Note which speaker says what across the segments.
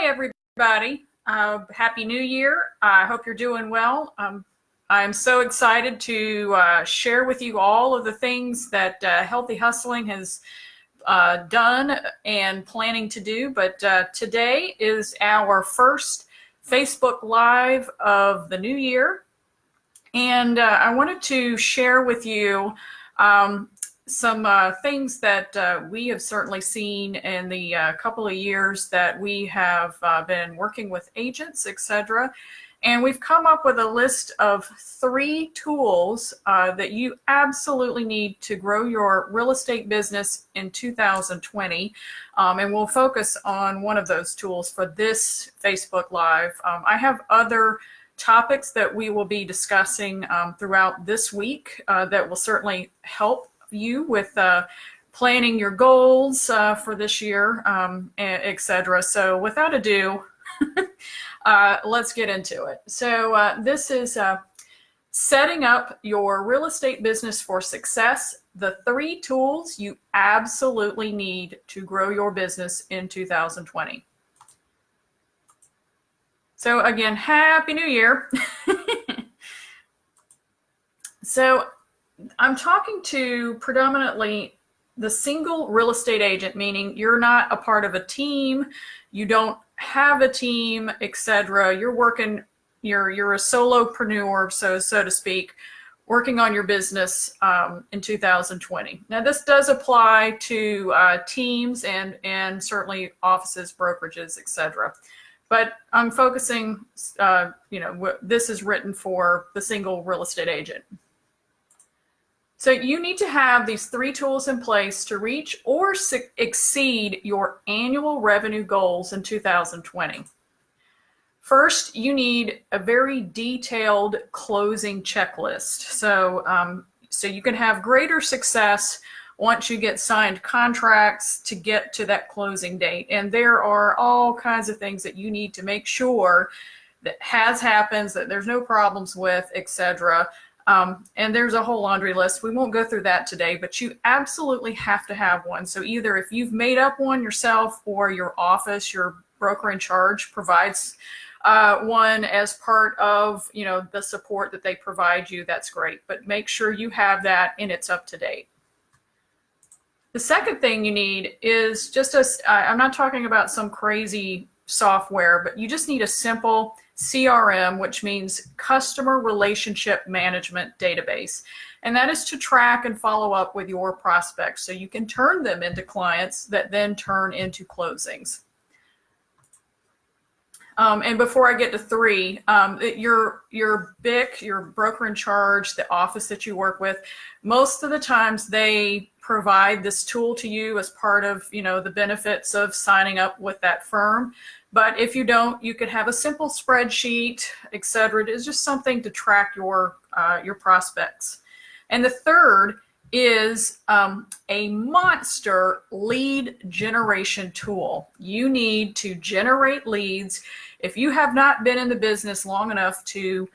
Speaker 1: Hi, everybody. Uh, Happy New Year. I hope you're doing well. Um, I'm so excited to uh, share with you all of the things that uh, Healthy Hustling has uh, done and planning to do. But uh, today is our first Facebook Live of the new year. And uh, I wanted to share with you um, some uh, things that uh, we have certainly seen in the uh, couple of years that we have uh, been working with agents, etc. And we've come up with a list of three tools uh, that you absolutely need to grow your real estate business in 2020. Um, and we'll focus on one of those tools for this Facebook Live. Um, I have other topics that we will be discussing um, throughout this week uh, that will certainly help you with uh, planning your goals uh, for this year, um, etc. So without ado, uh, let's get into it. So uh, this is uh, setting up your real estate business for success, the three tools you absolutely need to grow your business in 2020. So again, Happy New Year. so I'm talking to predominantly the single real estate agent, meaning you're not a part of a team, you don't have a team, etc. You're working, you're you're a solopreneur, so so to speak, working on your business um, in 2020. Now, this does apply to uh, teams and and certainly offices, brokerages, etc. But I'm focusing, uh, you know, this is written for the single real estate agent. So you need to have these three tools in place to reach or exceed your annual revenue goals in 2020. First, you need a very detailed closing checklist. So, um, so you can have greater success once you get signed contracts to get to that closing date. And there are all kinds of things that you need to make sure that has happens, that there's no problems with, etc. Um, and there's a whole laundry list. We won't go through that today, but you absolutely have to have one. So either if you've made up one yourself or your office, your broker in charge provides uh, one as part of you know the support that they provide you, that's great. But make sure you have that and it's up to date. The second thing you need is just a, I'm not talking about some crazy software, but you just need a simple CRM, which means Customer Relationship Management Database. And that is to track and follow up with your prospects so you can turn them into clients that then turn into closings. Um, and before I get to three, um, your your BIC, your broker in charge, the office that you work with, most of the times they provide this tool to you as part of you know the benefits of signing up with that firm. But if you don't, you could have a simple spreadsheet, et cetera. It is just something to track your, uh, your prospects. And the third is um, a monster lead generation tool. You need to generate leads. If you have not been in the business long enough to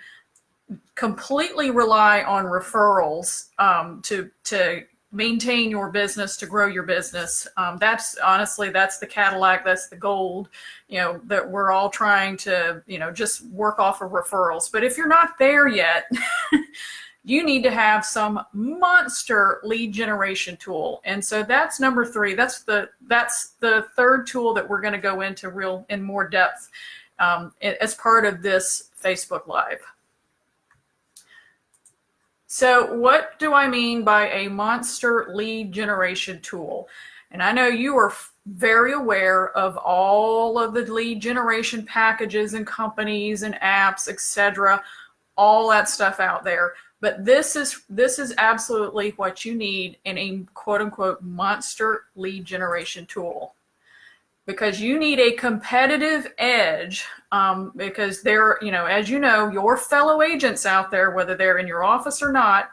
Speaker 1: completely rely on referrals um, to, to maintain your business, to grow your business. Um, that's honestly, that's the Cadillac, that's the gold, you know, that we're all trying to, you know, just work off of referrals. But if you're not there yet, you need to have some monster lead generation tool. And so that's number three. That's the, that's the third tool that we're going to go into real in more depth um, as part of this Facebook Live. So what do I mean by a monster lead generation tool? And I know you are very aware of all of the lead generation packages and companies and apps, etc., all that stuff out there. But this is this is absolutely what you need in a quote unquote monster lead generation tool because you need a competitive edge um, because they're, you know, as you know, your fellow agents out there, whether they're in your office or not,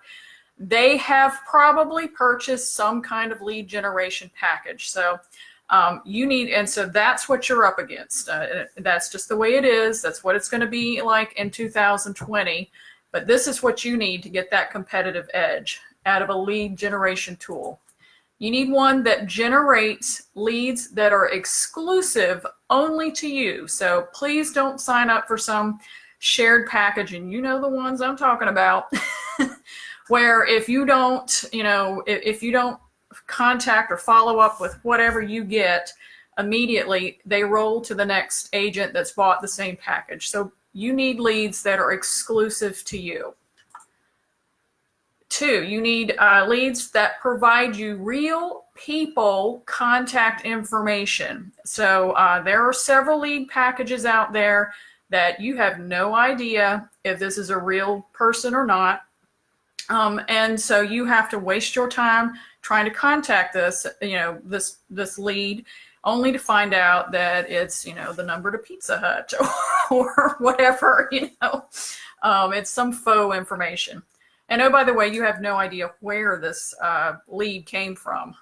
Speaker 1: they have probably purchased some kind of lead generation package. So um, you need, and so that's what you're up against. Uh, that's just the way it is. That's what it's going to be like in 2020. But this is what you need to get that competitive edge out of a lead generation tool. You need one that generates leads that are exclusive only to you. So please don't sign up for some shared package, and you know the ones I'm talking about, where if you don't, you know, if, you don't contact or follow up with whatever you get immediately, they roll to the next agent that's bought the same package. So you need leads that are exclusive to you. Two, you need uh, leads that provide you real people contact information. So uh, there are several lead packages out there that you have no idea if this is a real person or not. Um, and so you have to waste your time trying to contact this, you know, this this lead, only to find out that it's, you know, the number to Pizza Hut or, or whatever, you know, um, it's some faux information. And oh, by the way, you have no idea where this uh, lead came from.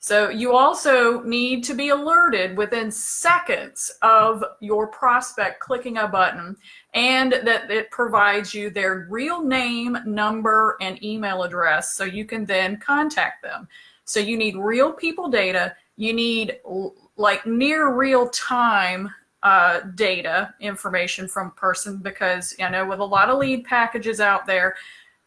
Speaker 1: So you also need to be alerted within seconds of your prospect clicking a button and that it provides you their real name, number, and email address so you can then contact them. So you need real people data. You need like near real time uh, data information from person because you know with a lot of lead packages out there,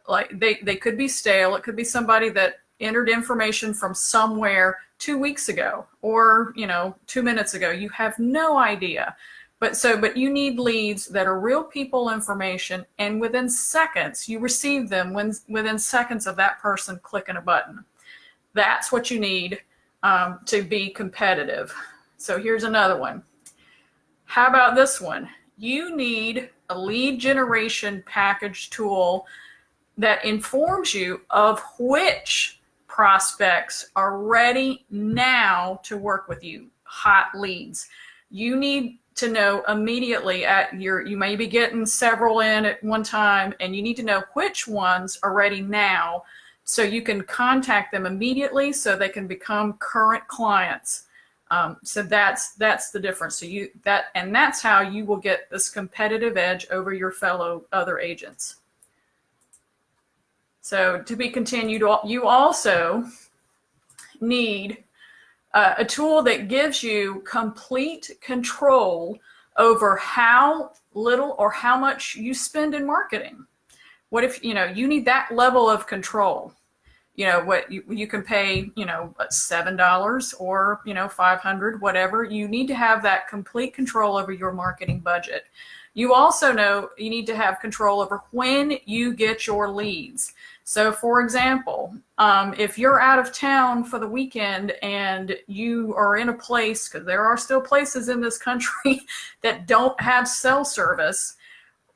Speaker 1: like they, they could be stale. It could be somebody that entered information from somewhere two weeks ago or, you know, two minutes ago. You have no idea. But so, but you need leads that are real people information and within seconds, you receive them when, within seconds of that person clicking a button. That's what you need um, to be competitive. So here's another one. How about this one? You need a lead generation package tool that informs you of which prospects are ready now to work with you, hot leads. You need to know immediately at your, you may be getting several in at one time and you need to know which ones are ready now so you can contact them immediately so they can become current clients. Um, so that's that's the difference. So you that and that's how you will get this competitive edge over your fellow other agents. So to be continued, you also need uh, a tool that gives you complete control over how little or how much you spend in marketing. What if, you know, you need that level of control? You know, what you, you can pay, you know, $7 or, you know, 500, whatever. You need to have that complete control over your marketing budget. You also know you need to have control over when you get your leads. So for example, um, if you're out of town for the weekend and you are in a place, because there are still places in this country that don't have cell service,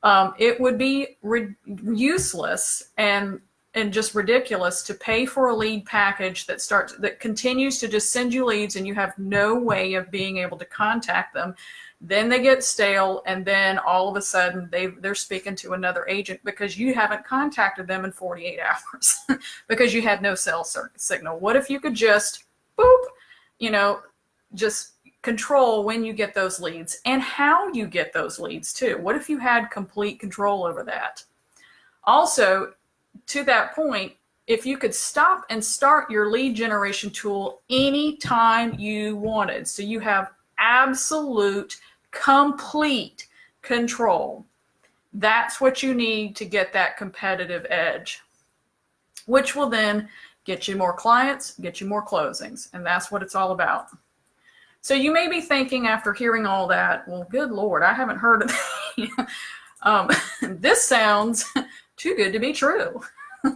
Speaker 1: um, it would be useless and and just ridiculous to pay for a lead package that starts that continues to just send you leads and you have no way of being able to contact them. Then they get stale and then all of a sudden they they're speaking to another agent because you haven't contacted them in 48 hours because you had no cell signal. What if you could just boop you know just control when you get those leads and how you get those leads too? What if you had complete control over that? Also to that point if you could stop and start your lead generation tool anytime you wanted so you have absolute, complete control. That's what you need to get that competitive edge, which will then get you more clients, get you more closings. And that's what it's all about. So you may be thinking after hearing all that, well, good Lord, I haven't heard of that. um, this sounds too good to be true.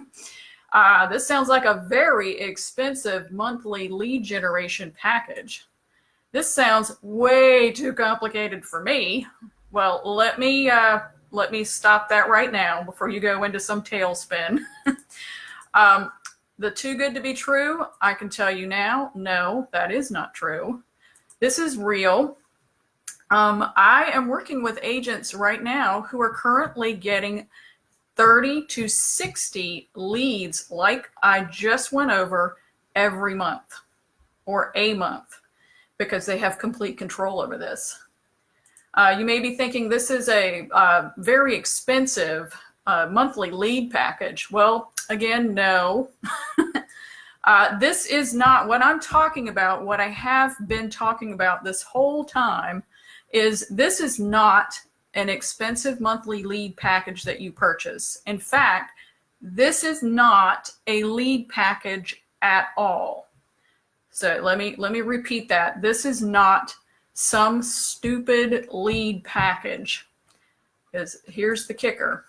Speaker 1: Uh, this sounds like a very expensive monthly lead generation package. This sounds way too complicated for me. Well, let me uh, let me stop that right now before you go into some tailspin. um, the too good to be true, I can tell you now, no, that is not true. This is real. Um, I am working with agents right now who are currently getting 30 to 60 leads like I just went over every month or a month because they have complete control over this. Uh, you may be thinking this is a uh, very expensive uh, monthly lead package. Well, again, no. Uh, this is not what I'm talking about. What I have been talking about this whole time is this is not an expensive monthly lead package that you purchase. In fact, this is not a lead package at all. So let me let me repeat that. This is not some stupid lead package. Because here's the kicker.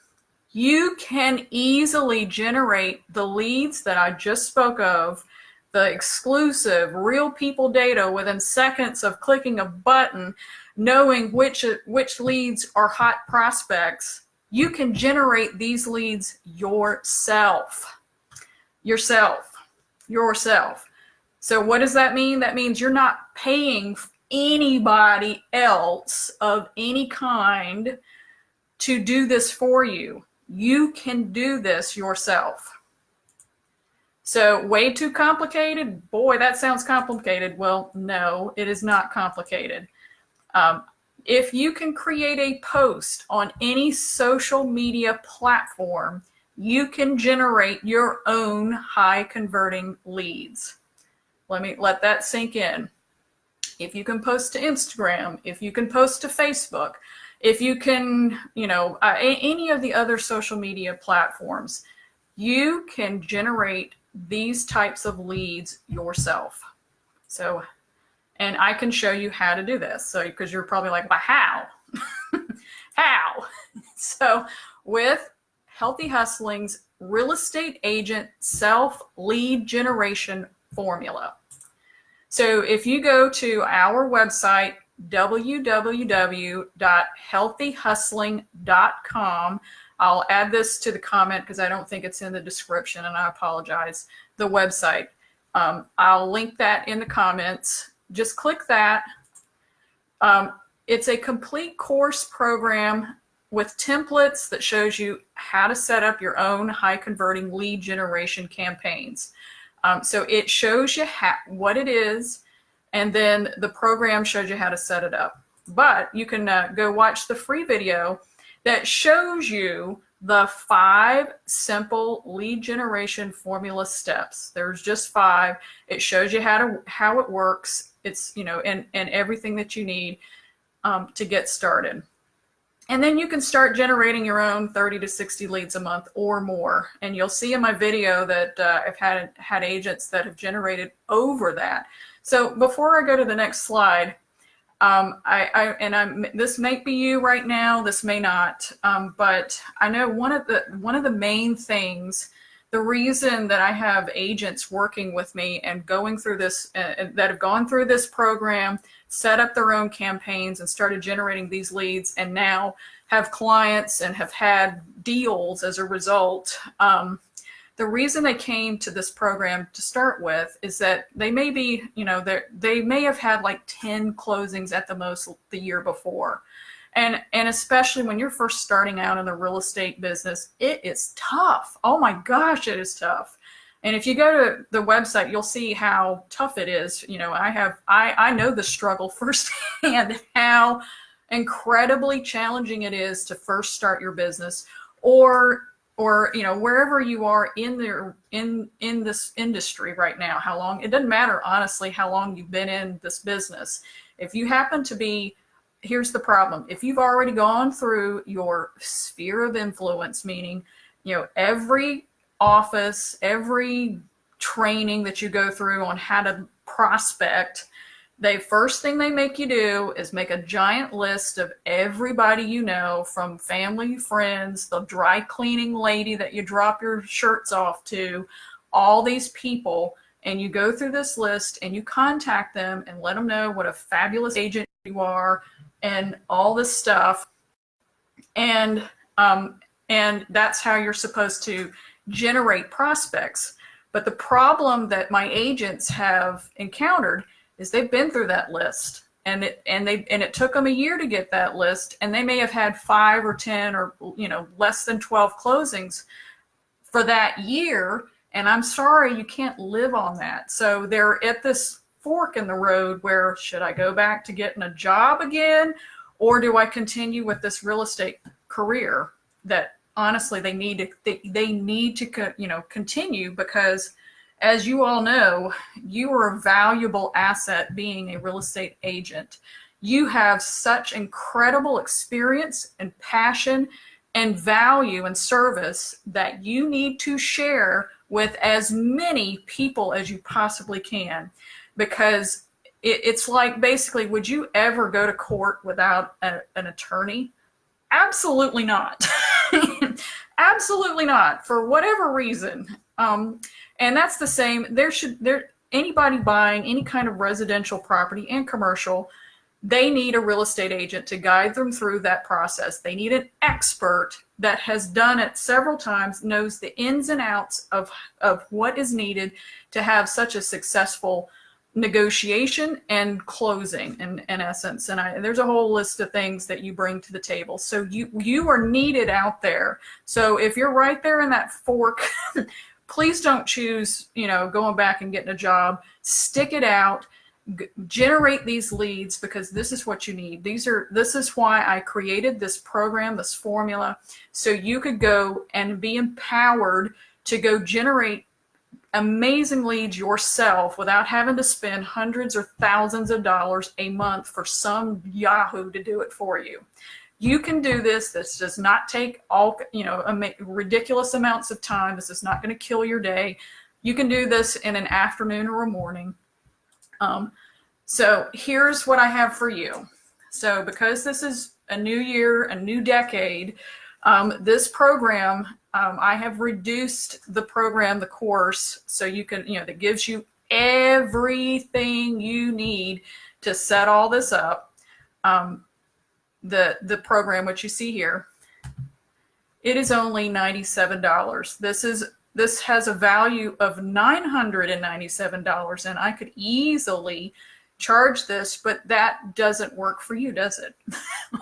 Speaker 1: You can easily generate the leads that I just spoke of, the exclusive real people data within seconds of clicking a button, knowing which, which leads are hot prospects. You can generate these leads yourself. Yourself. Yourself. So what does that mean? That means you're not paying anybody else of any kind to do this for you. You can do this yourself. So way too complicated? Boy, that sounds complicated. Well, no, it is not complicated. Um, if you can create a post on any social media platform, you can generate your own high converting leads. Let me let that sink in. If you can post to Instagram, if you can post to Facebook, if you can, you know, uh, any of the other social media platforms, you can generate these types of leads yourself. So, and I can show you how to do this. So, because you're probably like, well, how? how? So, with Healthy Hustling's real estate agent self lead generation formula. So, if you go to our website, www.healthyhustling.com. I'll add this to the comment because I don't think it's in the description and I apologize. The website. Um, I'll link that in the comments. Just click that. Um, it's a complete course program with templates that shows you how to set up your own high converting lead generation campaigns. Um, so it shows you what it is, and then the program shows you how to set it up. But you can uh, go watch the free video that shows you the five simple lead generation formula steps. There's just five. It shows you how to how it works. It's you know and and everything that you need um, to get started. And then you can start generating your own 30 to 60 leads a month or more. And you'll see in my video that uh, I've had had agents that have generated over that. So before I go to the next slide, um, I, I, and I'm, this may be you right now, this may not, um, but I know one of the one of the main things, the reason that I have agents working with me and going through this, uh, that have gone through this program, set up their own campaigns and started generating these leads, and now have clients and have had deals as a result. Um, the reason they came to this program to start with is that they may be, you know, they may have had like 10 closings at the most the year before. And, and especially when you're first starting out in the real estate business, it is tough. Oh my gosh, it is tough. And if you go to the website, you'll see how tough it is. You know, I have, I, I know the struggle firsthand, how incredibly challenging it is to first start your business or or you know wherever you are in there in in this industry right now how long it doesn't matter honestly how long you've been in this business if you happen to be here's the problem if you've already gone through your sphere of influence meaning you know every office every training that you go through on how to prospect they first thing they make you do is make a giant list of everybody you know from family, friends, the dry cleaning lady that you drop your shirts off to, all these people. And you go through this list and you contact them and let them know what a fabulous agent you are and all this stuff. And, um, and that's how you're supposed to generate prospects. But the problem that my agents have encountered is they've been through that list and it and they and it took them a year to get that list and they may have had five or ten or you know less than 12 closings for that year and i'm sorry you can't live on that so they're at this fork in the road where should i go back to getting a job again or do i continue with this real estate career that honestly they need to they, they need to you know continue because as you all know, you are a valuable asset being a real estate agent. You have such incredible experience and passion and value and service that you need to share with as many people as you possibly can because it, it's like basically would you ever go to court without a, an attorney? Absolutely not. Absolutely not for whatever reason. Um, and that's the same. There should there anybody buying any kind of residential property and commercial they need a real estate agent to guide them through that process. They need an expert that has done it several times, knows the ins and outs of, of what is needed to have such a successful negotiation and closing in, in essence. And I, there's a whole list of things that you bring to the table. So you, you are needed out there. So if you're right there in that fork, please don't choose, you know, going back and getting a job, stick it out generate these leads because this is what you need. These are this is why I created this program, this formula, so you could go and be empowered to go generate amazing leads yourself without having to spend hundreds or thousands of dollars a month for some Yahoo to do it for you. You can do this. This does not take all, you know, ridiculous amounts of time. This is not going to kill your day. You can do this in an afternoon or a morning. Um, so here's what I have for you. So because this is a new year, a new decade, um, this program, um, I have reduced the program, the course, so you can, you know, that gives you everything you need to set all this up. Um, the, the program, which you see here, it is only $97. This is this has a value of $997 and I could easily charge this, but that doesn't work for you, does it?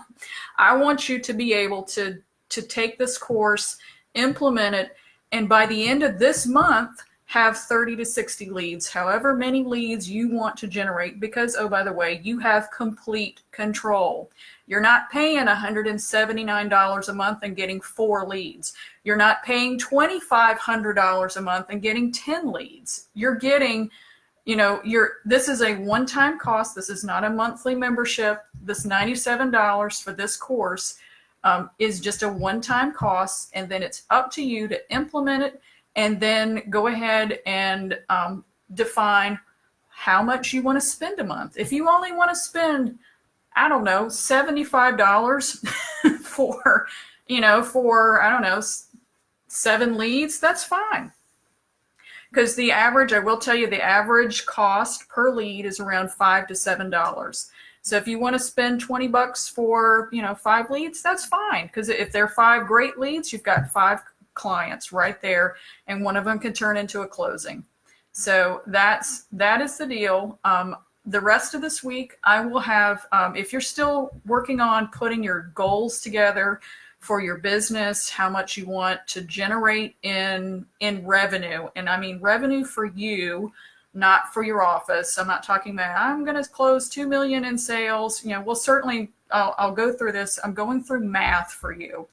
Speaker 1: I want you to be able to, to take this course, implement it, and by the end of this month, have 30 to 60 leads, however many leads you want to generate, because, oh, by the way, you have complete control. You're not paying $179 a month and getting four leads. You're not paying $2,500 a month and getting 10 leads. You're getting, you know, you're, this is a one-time cost. This is not a monthly membership. This $97 for this course um, is just a one-time cost. And then it's up to you to implement it and then go ahead and um, define how much you want to spend a month. If you only want to spend I don't know, $75 for, you know, for, I don't know, seven leads, that's fine. Because the average, I will tell you, the average cost per lead is around five to seven dollars. So if you want to spend 20 bucks for, you know, five leads, that's fine. Because if they're five great leads, you've got five clients right there, and one of them can turn into a closing. So that's that is the deal. Um, the rest of this week, I will have, um, if you're still working on putting your goals together for your business, how much you want to generate in, in revenue. And I mean, revenue for you, not for your office. I'm not talking about, I'm going to close 2 million in sales. You know, we'll certainly, I'll, I'll go through this. I'm going through math for you.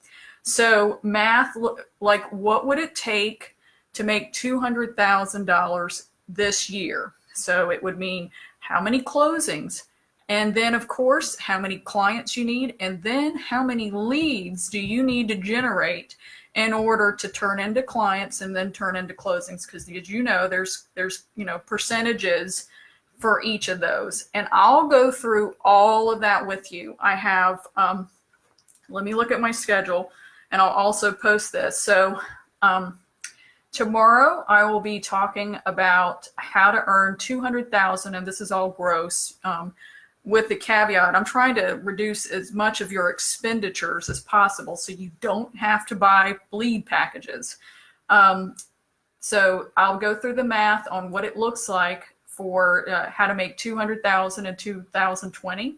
Speaker 1: So math, like what would it take to make $200,000 this year? So it would mean how many closings, and then of course, how many clients you need, and then how many leads do you need to generate in order to turn into clients and then turn into closings. Because as you know, there's, there's, you know, percentages for each of those. And I'll go through all of that with you. I have, um, let me look at my schedule and I'll also post this. So, um, Tomorrow, I will be talking about how to earn 200,000, and this is all gross, um, with the caveat, I'm trying to reduce as much of your expenditures as possible so you don't have to buy bleed packages. Um, so I'll go through the math on what it looks like for uh, how to make 200,000 in 2020.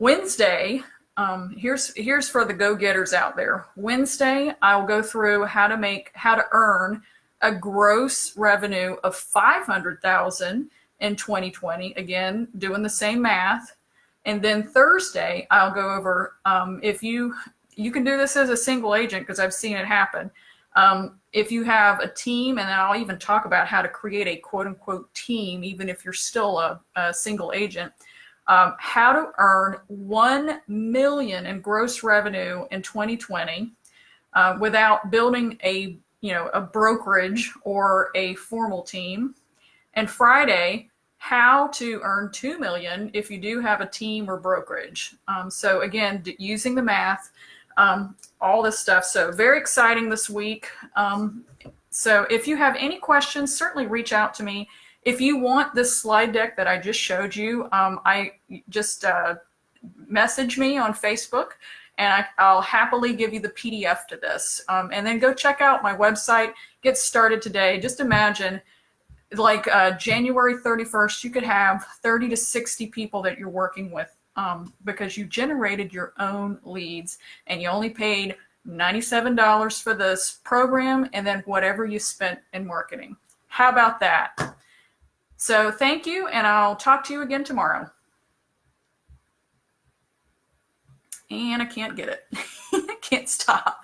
Speaker 1: Wednesday, um, here's here's for the go-getters out there. Wednesday, I'll go through how to make how to earn a gross revenue of 500,000 in 2020. Again, doing the same math. And then Thursday, I'll go over um, if you you can do this as a single agent because I've seen it happen. Um, if you have a team, and I'll even talk about how to create a quote unquote team, even if you're still a, a single agent, um, how to earn 1 million in gross revenue in 2020 uh, without building a, you know, a brokerage or a formal team. And Friday, how to earn 2 million if you do have a team or brokerage. Um, so again, using the math, um, all this stuff. So very exciting this week. Um, so if you have any questions, certainly reach out to me. If you want this slide deck that I just showed you, um, I just uh, message me on Facebook and I, will happily give you the PDF to this. Um, and then go check out my website, get started today. Just imagine like uh, January 31st, you could have 30 to 60 people that you're working with um, because you generated your own leads and you only paid $97 for this program and then whatever you spent in marketing. How about that? So thank you and I'll talk to you again tomorrow. And I can't get it. I can't stop.